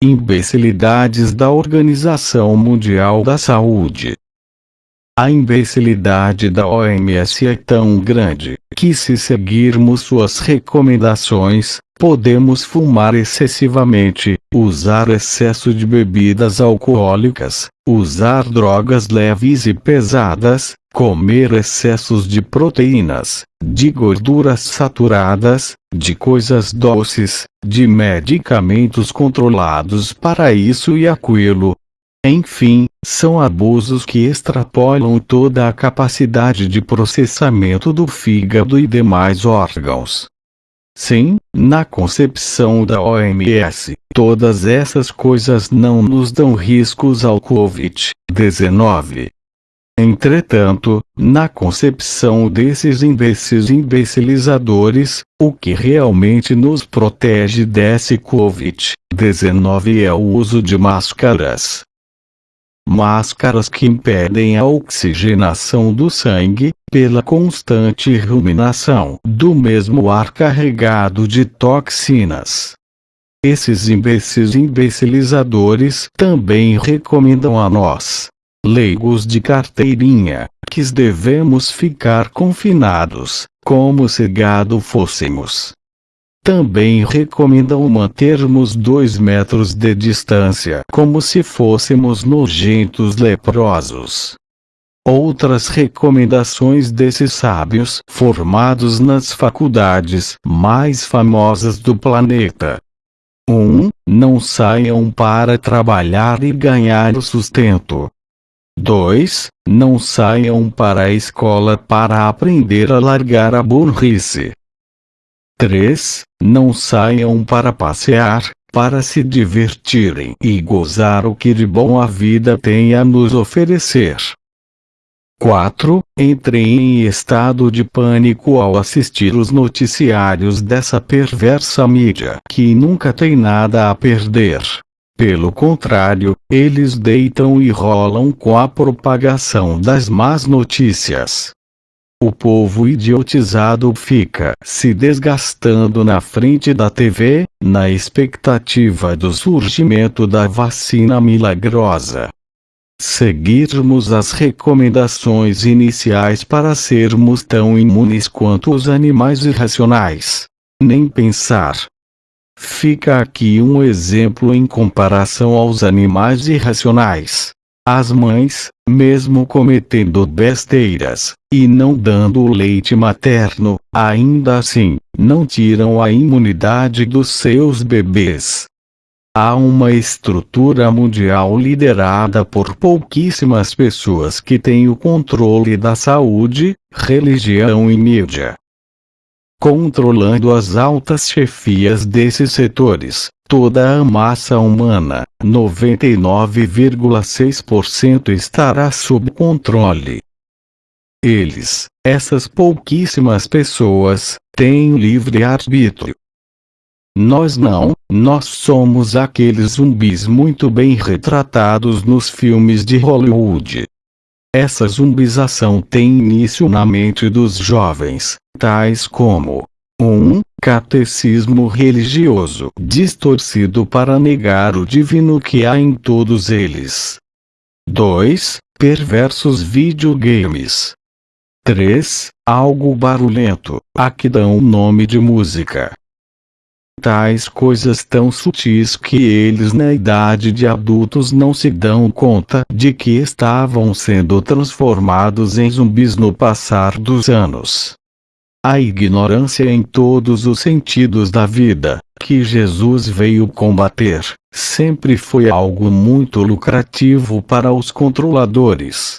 Imbecilidades da Organização Mundial da Saúde. A imbecilidade da OMS é tão grande, que se seguirmos suas recomendações, podemos fumar excessivamente, usar excesso de bebidas alcoólicas, usar drogas leves e pesadas, comer excessos de proteínas, de gorduras saturadas, de coisas doces, de medicamentos controlados para isso e aquilo. Enfim, são abusos que extrapolam toda a capacidade de processamento do fígado e demais órgãos. Sim, na concepção da OMS, todas essas coisas não nos dão riscos ao Covid-19. Entretanto, na concepção desses imbecis imbecilizadores, o que realmente nos protege desse Covid-19 é o uso de máscaras. Máscaras que impedem a oxigenação do sangue, pela constante ruminação do mesmo ar carregado de toxinas. Esses imbecis imbecilizadores também recomendam a nós leigos de carteirinha, que devemos ficar confinados, como se gado fôssemos. Também recomendam mantermos dois metros de distância como se fôssemos nojentos leprosos. Outras recomendações desses sábios formados nas faculdades mais famosas do planeta. 1. Um, não saiam para trabalhar e ganhar o sustento. 2. Não saiam para a escola para aprender a largar a burrice. 3. Não saiam para passear, para se divertirem e gozar o que de bom a vida tem a nos oferecer. 4. Entrem em estado de pânico ao assistir os noticiários dessa perversa mídia que nunca tem nada a perder. Pelo contrário, eles deitam e rolam com a propagação das más notícias. O povo idiotizado fica se desgastando na frente da TV, na expectativa do surgimento da vacina milagrosa. Seguirmos as recomendações iniciais para sermos tão imunes quanto os animais irracionais. Nem pensar, Fica aqui um exemplo em comparação aos animais irracionais. As mães, mesmo cometendo besteiras, e não dando o leite materno, ainda assim, não tiram a imunidade dos seus bebês. Há uma estrutura mundial liderada por pouquíssimas pessoas que têm o controle da saúde, religião e mídia controlando as altas chefias desses setores, toda a massa humana, 99,6% estará sob controle. Eles, essas pouquíssimas pessoas, têm livre-arbítrio. Nós não, nós somos aqueles zumbis muito bem retratados nos filmes de Hollywood. Essa zumbização tem início na mente dos jovens, tais como 1. Um, catecismo religioso distorcido para negar o divino que há em todos eles. 2. Perversos videogames. 3. Algo barulhento, a que dão o nome de música. Tais coisas tão sutis que eles na idade de adultos não se dão conta de que estavam sendo transformados em zumbis no passar dos anos. A ignorância em todos os sentidos da vida, que Jesus veio combater, sempre foi algo muito lucrativo para os controladores.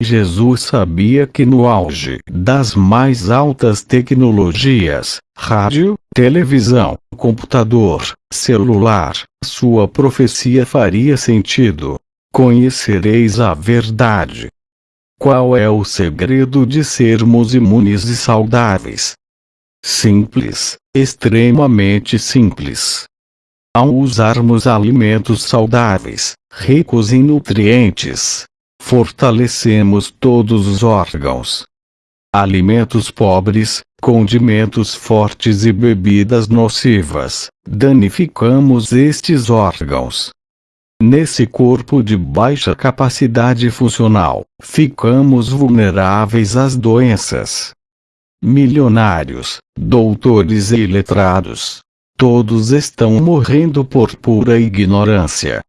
Jesus sabia que no auge das mais altas tecnologias, rádio, televisão, computador, celular, sua profecia faria sentido. Conhecereis a verdade, qual é o segredo de sermos imunes e saudáveis? Simples, extremamente simples. Ao usarmos alimentos saudáveis, ricos em nutrientes, fortalecemos todos os órgãos. alimentos pobres, condimentos fortes e bebidas nocivas, danificamos estes órgãos. Nesse corpo de baixa capacidade funcional, ficamos vulneráveis às doenças. Milionários, doutores e letrados, todos estão morrendo por pura ignorância.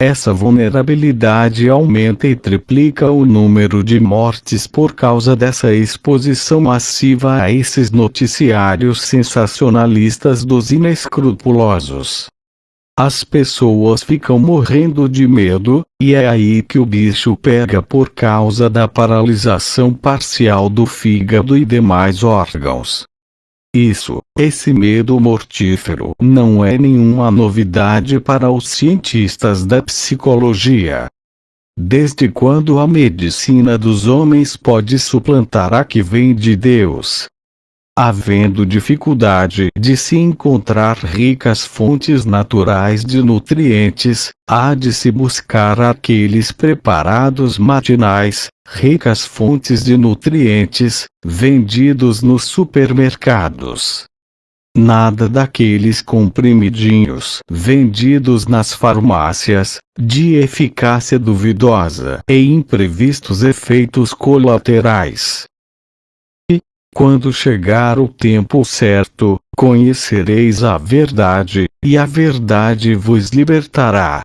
Essa vulnerabilidade aumenta e triplica o número de mortes por causa dessa exposição massiva a esses noticiários sensacionalistas dos inescrupulosos. As pessoas ficam morrendo de medo, e é aí que o bicho pega por causa da paralisação parcial do fígado e demais órgãos. Isso, esse medo mortífero, não é nenhuma novidade para os cientistas da psicologia. Desde quando a medicina dos homens pode suplantar a que vem de Deus? Havendo dificuldade de se encontrar ricas fontes naturais de nutrientes, há de se buscar aqueles preparados matinais, ricas fontes de nutrientes, vendidos nos supermercados. Nada daqueles comprimidinhos vendidos nas farmácias, de eficácia duvidosa e imprevistos efeitos colaterais. Quando chegar o tempo certo, conhecereis a verdade, e a verdade vos libertará.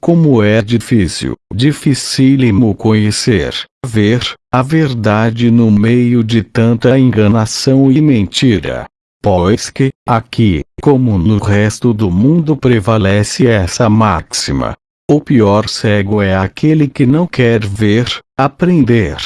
Como é difícil, dificílimo conhecer, ver, a verdade no meio de tanta enganação e mentira. Pois que, aqui, como no resto do mundo prevalece essa máxima. O pior cego é aquele que não quer ver, aprender,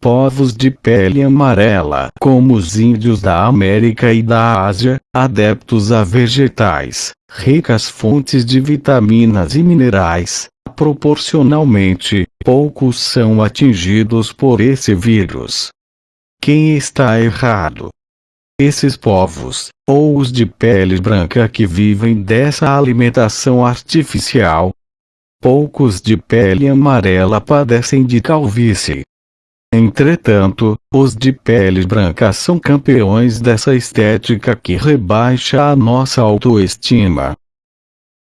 povos de pele amarela, como os índios da América e da Ásia, adeptos a vegetais, ricas fontes de vitaminas e minerais, proporcionalmente, poucos são atingidos por esse vírus. Quem está errado? Esses povos, ou os de pele branca que vivem dessa alimentação artificial. Poucos de pele amarela padecem de calvície, Entretanto, os de pele branca são campeões dessa estética que rebaixa a nossa autoestima.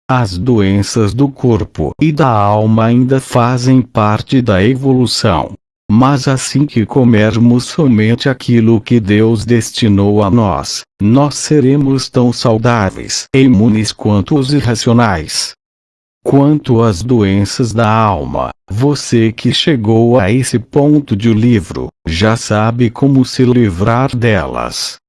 As doenças do corpo e da alma ainda fazem parte da evolução. Mas assim que comermos somente aquilo que Deus destinou a nós, nós seremos tão saudáveis e imunes quanto os irracionais. Quanto às doenças da alma, você que chegou a esse ponto de livro, já sabe como se livrar delas.